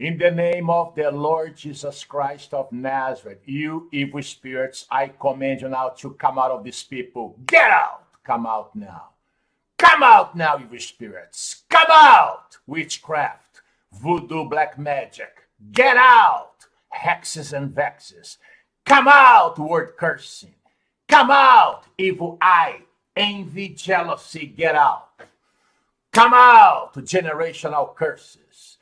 In the name of the Lord Jesus Christ of Nazareth, you evil spirits, I command you now to come out of these people. Get out! Come out now. Come out now, evil spirits. Come out! Witchcraft, voodoo, black magic. Get out! Hexes and vexes. Come out, word cursing. Come out, evil eye, envy, jealousy. Get out. Come out, generational curses.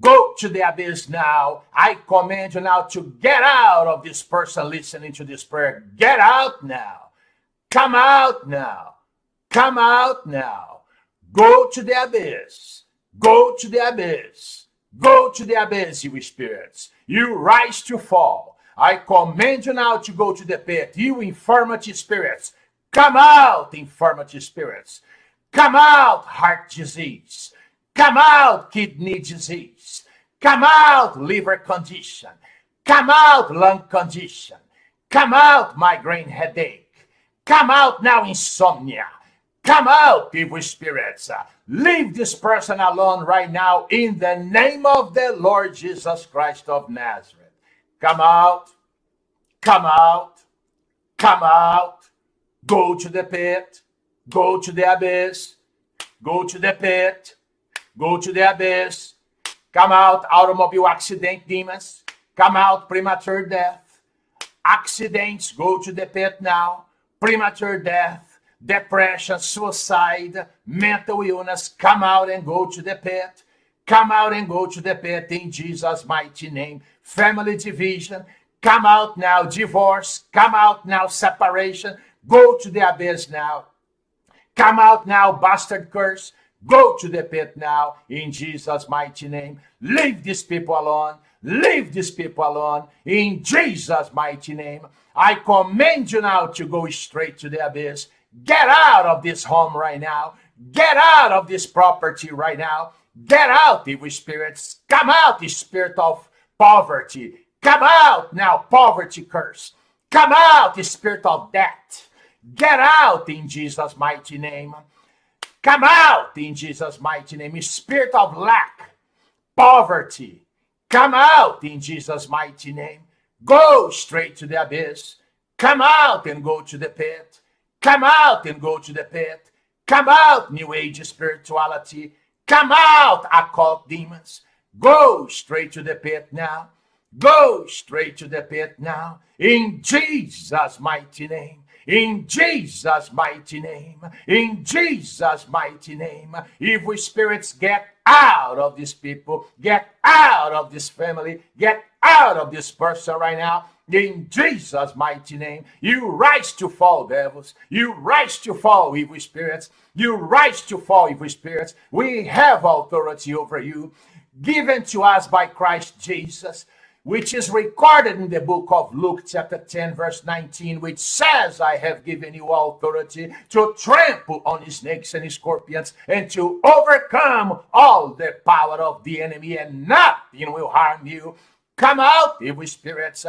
Go to the abyss now. I command you now to get out of this person listening to this prayer. Get out now. Come out now. Come out now. Go to the abyss. Go to the abyss. Go to the abyss, you spirits. You rise to fall. I command you now to go to the pit. You infirmity spirits. Come out, infirmity spirits. Come out, heart disease. Come out, kidney disease. Come out, liver condition. Come out, lung condition. Come out, migraine headache. Come out now, insomnia. Come out, evil spirits. Leave this person alone right now in the name of the Lord Jesus Christ of Nazareth. Come out, come out, come out. Go to the pit, go to the abyss, go to the pit, go to the abyss. Come out, automobile accident demons. Come out, premature death. Accidents, go to the pit now. Premature death, depression, suicide, mental illness. Come out and go to the pit. Come out and go to the pit in Jesus' mighty name. Family division, come out now. Divorce, come out now. Separation, go to the abyss now. Come out now, bastard curse. Go to the pit now in Jesus' mighty name. Leave these people alone. Leave these people alone in Jesus' mighty name. I command you now to go straight to the abyss. Get out of this home right now. Get out of this property right now. Get out, evil spirits. Come out, the spirit of poverty. Come out now, poverty curse. Come out, the spirit of debt. Get out in Jesus' mighty name. Come out in Jesus' mighty name. Spirit of lack, poverty. Come out in Jesus' mighty name. Go straight to the abyss. Come out and go to the pit. Come out and go to the pit. Come out, New Age spirituality. Come out, occult demons. Go straight to the pit now. Go straight to the pit now. In Jesus' mighty name. In Jesus' mighty name. In Jesus' mighty name. Evil spirits get out of these people. Get out of this family. Get out of this person right now. In Jesus' mighty name. You rise to fall, devils. You rise to fall, evil spirits. You rise to fall, evil spirits. We have authority over you given to us by Christ Jesus which is recorded in the book of Luke, chapter 10, verse 19, which says, I have given you authority to trample on snakes and scorpions and to overcome all the power of the enemy, and nothing will harm you. Come out, evil spirits.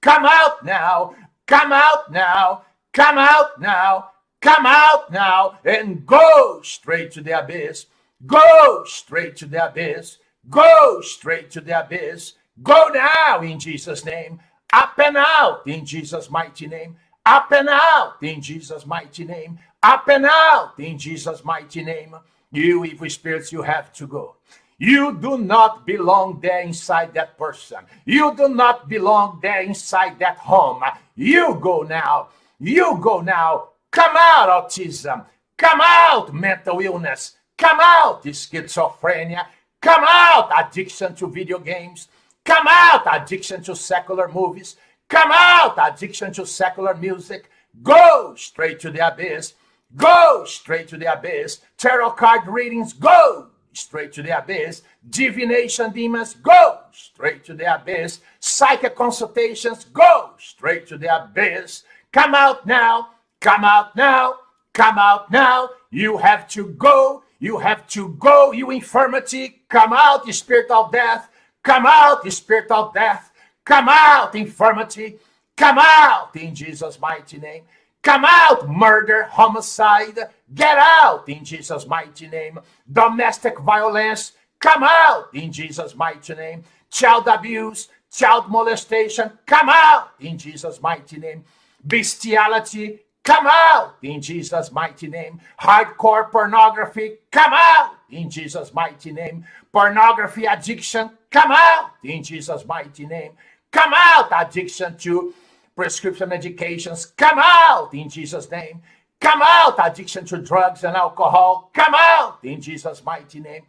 Come out now. Come out now. Come out now. Come out now and go straight to the abyss. Go straight to the abyss. Go straight to the abyss Go now in Jesus' name. Up and out in Jesus' mighty name. Up and out in Jesus' mighty name. Up and out in Jesus' mighty name. You evil spirits, you have to go. You do not belong there inside that person. You do not belong there inside that home. You go now. You go now. Come out, autism. Come out, mental illness. Come out, schizophrenia. Come out, addiction to video games. Come out, addiction to secular movies. Come out, addiction to secular music. Go straight to the abyss. Go straight to the abyss. Tarot card readings, go straight to the abyss. Divination demons, go straight to the abyss. Psychic consultations, go straight to the abyss. Come out now. Come out now. Come out now. You have to go. You have to go, you infirmity. Come out, you spirit of death. Come out, spirit of death. Come out, infirmity. Come out in Jesus' mighty name. Come out, murder, homicide. Get out in Jesus' mighty name. Domestic violence. come out in Jesus' mighty name. Child abuse, child molestation, come out in Jesus' mighty name. Bestiality, come out in Jesus' mighty name. Hardcore pornography, come out in Jesus' mighty name. Pornography addiction, come out in Jesus' mighty name. Come out, addiction to prescription medications, come out in Jesus' name. Come out, addiction to drugs and alcohol, come out in Jesus' mighty name.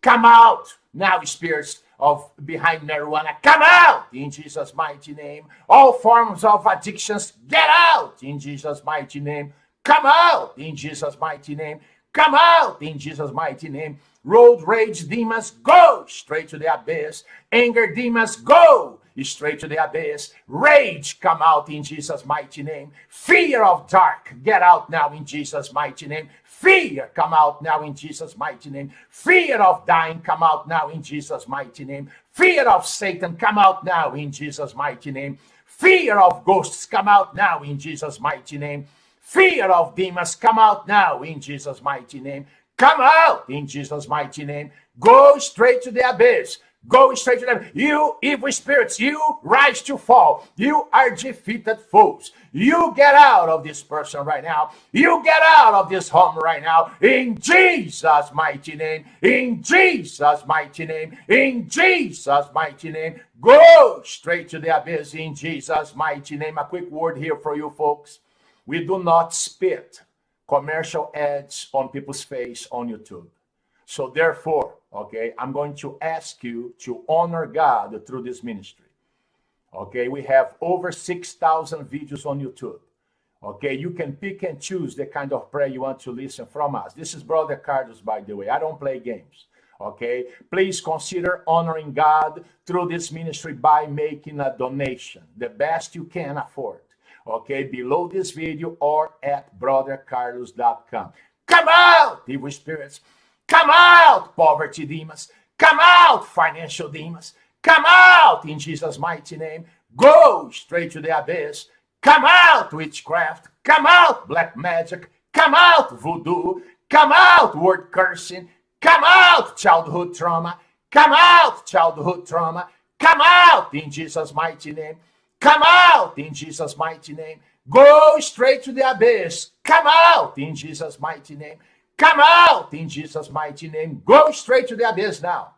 Come out now, spirits of behind marijuana, come out in Jesus' mighty name. All forms of addictions, get out in Jesus' mighty name. Come out in Jesus' mighty name. Come out in Jesus' mighty name. Road rage demons, go straight to the abyss. Anger demons, go straight to the abyss. Rage, come out in Jesus' mighty name. Fear of dark, get out now in Jesus' mighty name. Fear, come out now in Jesus' mighty name. Fear of dying, come out now in Jesus' mighty name. Fear of Satan, come out now in Jesus' mighty name. Fear of ghosts, come out now in Jesus' mighty name. Fear of demons, come out now in Jesus' mighty name. Come out in Jesus' mighty name. Go straight to the abyss. Go straight to them. You evil spirits, you rise to fall. You are defeated foes. You get out of this person right now. You get out of this home right now. In Jesus' mighty name. In Jesus' mighty name. In Jesus' mighty name. Go straight to the abyss in Jesus' mighty name. A quick word here for you folks. We do not spit commercial ads on people's face on YouTube. So therefore, okay, I'm going to ask you to honor God through this ministry. Okay, we have over 6,000 videos on YouTube. Okay, you can pick and choose the kind of prayer you want to listen from us. This is Brother Carlos, by the way. I don't play games. Okay, please consider honoring God through this ministry by making a donation, the best you can afford. Okay, below this video or at brothercarlos.com. Come out, evil spirits. Come out, poverty demons. Come out, financial demons. Come out in Jesus' mighty name. Go straight to the abyss. Come out, witchcraft. Come out, black magic. Come out, voodoo. Come out, word cursing. Come out, childhood trauma. Come out, childhood trauma. Come out in Jesus' mighty name. Come out in Jesus' mighty name. Go straight to the abyss. Come out in Jesus' mighty name. Come out in Jesus' mighty name. Go straight to the abyss now.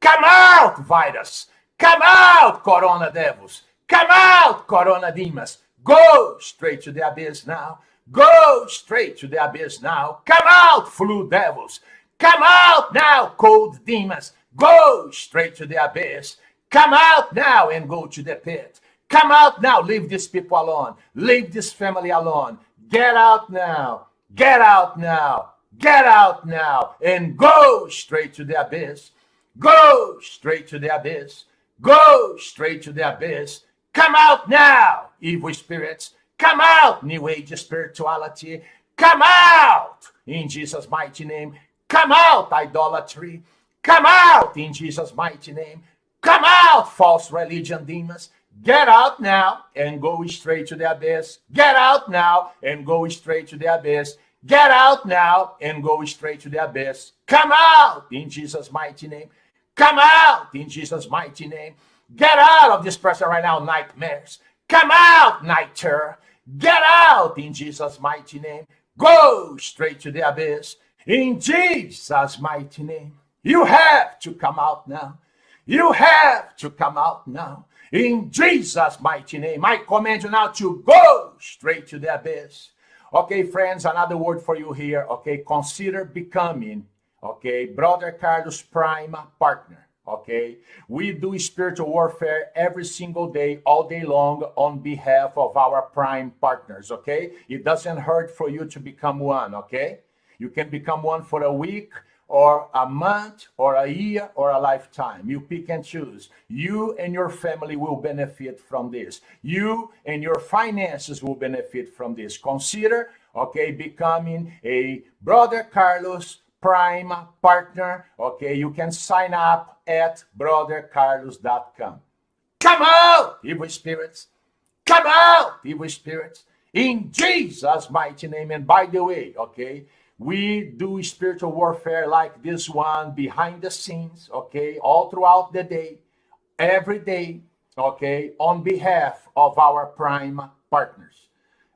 Come out, virus. Come out, corona devils. Come out, corona demons. Go straight to the abyss now. Go straight to the abyss now. Come out, flu devils. Come out now, cold demons. Go straight to the abyss. Come out now and go to the pit. Come out now. Leave these people alone. Leave this family alone. Get out now. Get out now. Get out now and go straight to the abyss. Go straight to the abyss. Go straight to the abyss. Come out now, evil spirits. Come out, New Age spirituality. Come out in Jesus' mighty name. Come out, idolatry. Come out in Jesus' mighty name. Come out, false religion demons. Get out now and go straight to the abyss. Get out now and go straight to the abyss. Get out now and go straight to the abyss. Come out in Jesus' mighty name. Come out in Jesus' mighty name. Get out of this person right now, nightmares. Come out, night terror. Get out in Jesus' mighty name. Go straight to the abyss in Jesus' mighty name. You have to come out now. You have to come out now. In Jesus' mighty name, I command you now to go straight to the abyss. Okay, friends, another word for you here. Okay, consider becoming, okay, Brother Carlos Prime partner. Okay, we do spiritual warfare every single day, all day long, on behalf of our prime partners. Okay, it doesn't hurt for you to become one. Okay, you can become one for a week or a month or a year or a lifetime. You pick and choose. You and your family will benefit from this. You and your finances will benefit from this. Consider, okay, becoming a Brother Carlos Prime partner. Okay, you can sign up at brothercarlos.com. Come out, evil spirits. Come out, evil spirits. In Jesus' mighty name. And by the way, okay, We do spiritual warfare like this one behind the scenes, okay, all throughout the day, every day, okay, on behalf of our prime partners.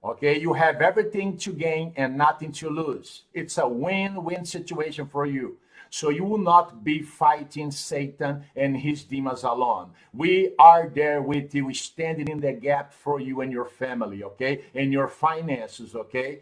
Okay, you have everything to gain and nothing to lose. It's a win win situation for you. So you will not be fighting Satan and his demons alone. We are there with you, standing in the gap for you and your family, okay? And your finances, okay?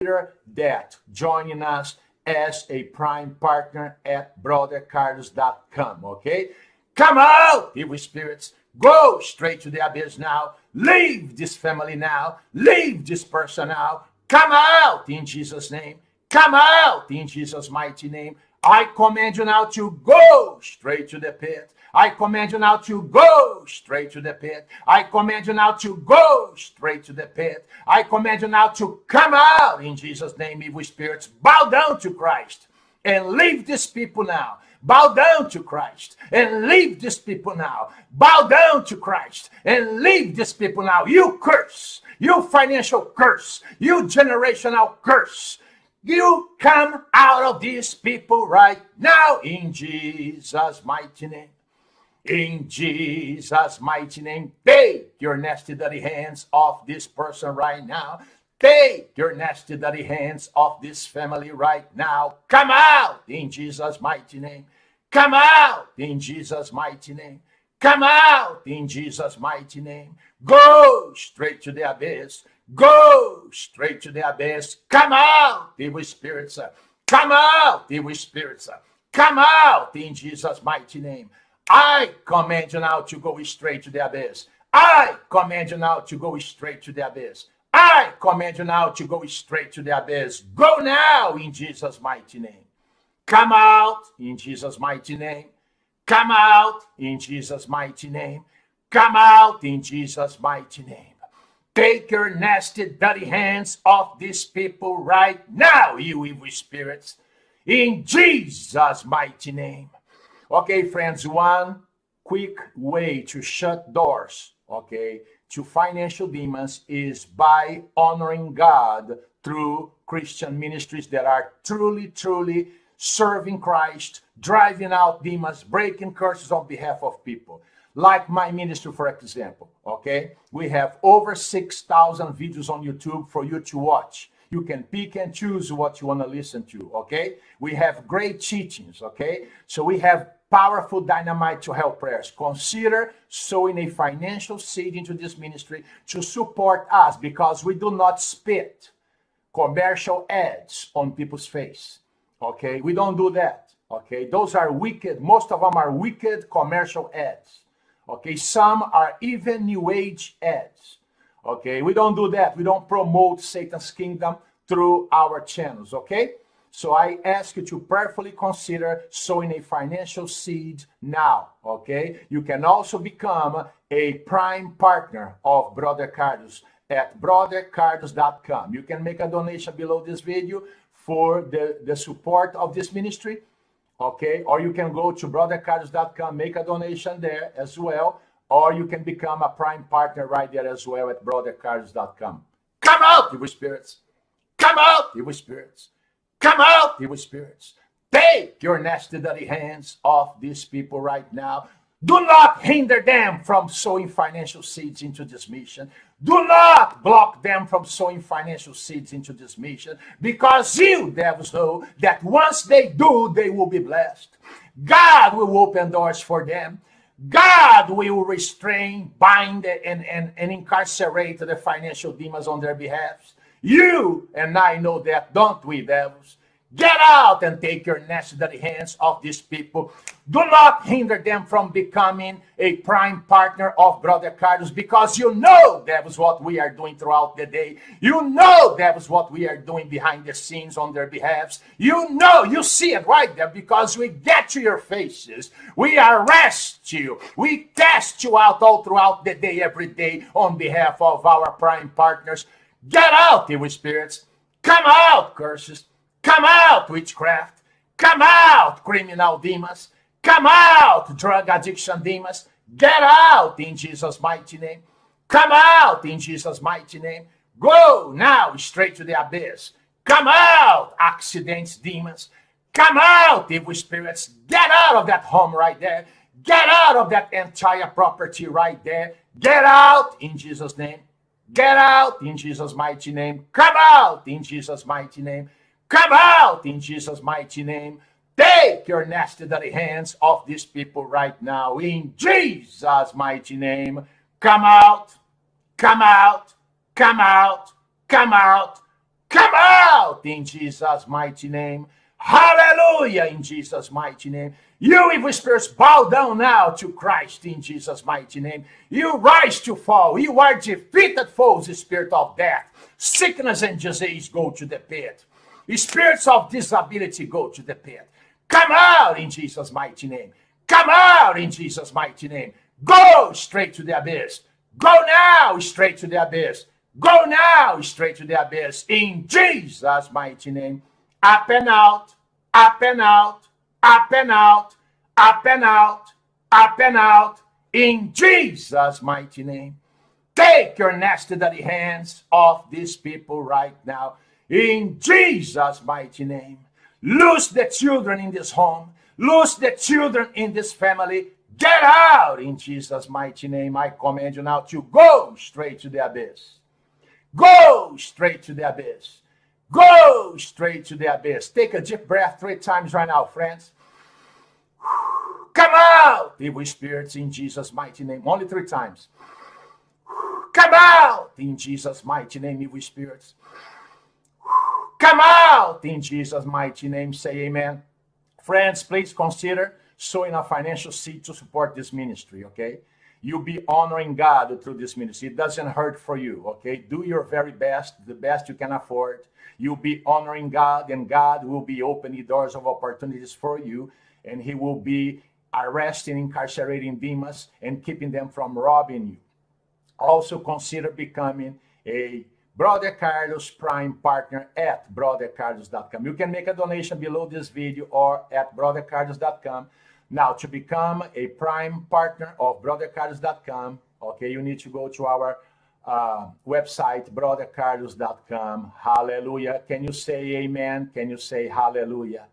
Consider that joining us as a prime partner at brothercarlos.com, okay? Come out, evil spirits. Go straight to the abyss now. Leave this family now. Leave this person now. Come out in Jesus' name. Come out in Jesus' mighty name. I command you now to go straight to the pit. I command you now to go straight to the pit. I command you now to go straight to the pit. I command you now to come out in Jesus' name, evil spirits. Bow down to Christ and leave these people now. Bow down to Christ and leave these people now. Bow down to Christ and leave these people now. You curse, you financial curse, you generational curse you come out of these people right now in Jesus' mighty name. In Jesus' mighty name, take your nasty, dirty hands off this person right now. Take your nasty, dirty hands off this family right now. Come out in Jesus' mighty name. Come out in Jesus' mighty name. Come out in Jesus' mighty name. Go straight to the abyss. Go straight to the abyss. Come out, evil spirits. Come out, evil spirits. Come out in Jesus' mighty name. I command you now to go straight to the abyss. I command you now to go straight to the abyss. I command you now to go straight to the abyss. Go now in Jesus' mighty name. Come out in Jesus' mighty name. Come out in Jesus' mighty name. Come out in Jesus' mighty name. Take your nasty, dirty hands off these people right now, you evil spirits, in Jesus' mighty name. Okay, friends, one quick way to shut doors, okay, to financial demons is by honoring God through Christian ministries that are truly, truly serving Christ, driving out demons, breaking curses on behalf of people like my ministry, for example, okay? We have over 6,000 videos on YouTube for you to watch. You can pick and choose what you want to listen to, okay? We have great teachings, okay? So we have powerful dynamite to help prayers. Consider sowing a financial seed into this ministry to support us because we do not spit commercial ads on people's face, okay? We don't do that, okay? Those are wicked, most of them are wicked commercial ads. Okay, some are even New Age ads. Okay, we don't do that. We don't promote Satan's kingdom through our channels. Okay, so I ask you to prayerfully consider sowing a financial seed now. Okay, you can also become a prime partner of Brother Carlos at brothercarlos.com. You can make a donation below this video for the, the support of this ministry okay? Or you can go to brothercarlos.com, make a donation there as well, or you can become a prime partner right there as well at brothercarlos.com. Come out, evil spirits. Come out, evil spirits. Come out, evil spirits. Take your nasty, dirty hands off these people right now. Do not hinder them from sowing financial seeds into this mission. Do not block them from sowing financial seeds into this mission because you, devils, know that once they do, they will be blessed. God will open doors for them. God will restrain, bind, and, and, and incarcerate the financial demons on their behalf. You and I know that, don't we, devils? Get out and take your necessary hands off these people. Do not hinder them from becoming a prime partner of Brother Carlos because you know that was what we are doing throughout the day. You know that was what we are doing behind the scenes on their behalves. You know, you see it right there because we get to your faces. We arrest you. We test you out all throughout the day, every day on behalf of our prime partners. Get out, evil spirits. Come out, curses. Come out, witchcraft. Come out, criminal demons. Come out, drug addiction demons. Get out in Jesus' mighty name. Come out in Jesus' mighty name. Go now straight to the abyss. Come out, accidents, demons. Come out, evil spirits. Get out of that home right there. Get out of that entire property right there. Get out in Jesus' name. Get out in Jesus' mighty name. Come out in Jesus' mighty name. Come out in Jesus' mighty name. Take your nasty dirty hands off these people right now in Jesus' mighty name. Come out, come out, come out, come out, come out in Jesus' mighty name. Hallelujah in Jesus' mighty name. You evil spirits bow down now to Christ in Jesus' mighty name. You rise to fall. You are defeated foes, the spirit of death. Sickness and disease go to the pit. Spirits of disability go to the pit. Come out in Jesus' mighty name. Come out in Jesus' mighty name. Go straight to the abyss. Go now straight to the abyss. Go now straight to the abyss in Jesus' mighty name. Up and out, up and out, up and out, up and out, up and out in Jesus' mighty name. Take your nasty dirty hands off these people right now in Jesus' mighty name. Lose the children in this home. Lose the children in this family. Get out in Jesus' mighty name. I command you now to go straight to the abyss. Go straight to the abyss. Go straight to the abyss. Take a deep breath three times right now, friends. Come out, evil spirits, in Jesus' mighty name. Only three times. Come out in Jesus' mighty name, evil spirits. Come out in Jesus' mighty name. Say amen. Friends, please consider sowing a financial seed to support this ministry, okay? You'll be honoring God through this ministry. It doesn't hurt for you, okay? Do your very best, the best you can afford. You'll be honoring God, and God will be opening doors of opportunities for you, and He will be arresting, incarcerating demons, and keeping them from robbing you. Also consider becoming a Brother Carlos Prime Partner at brothercarlos.com. You can make a donation below this video or at brothercarlos.com. Now, to become a Prime Partner of brothercarlos.com, okay, you need to go to our uh, website, brothercarlos.com. Hallelujah. Can you say amen? Can you say hallelujah?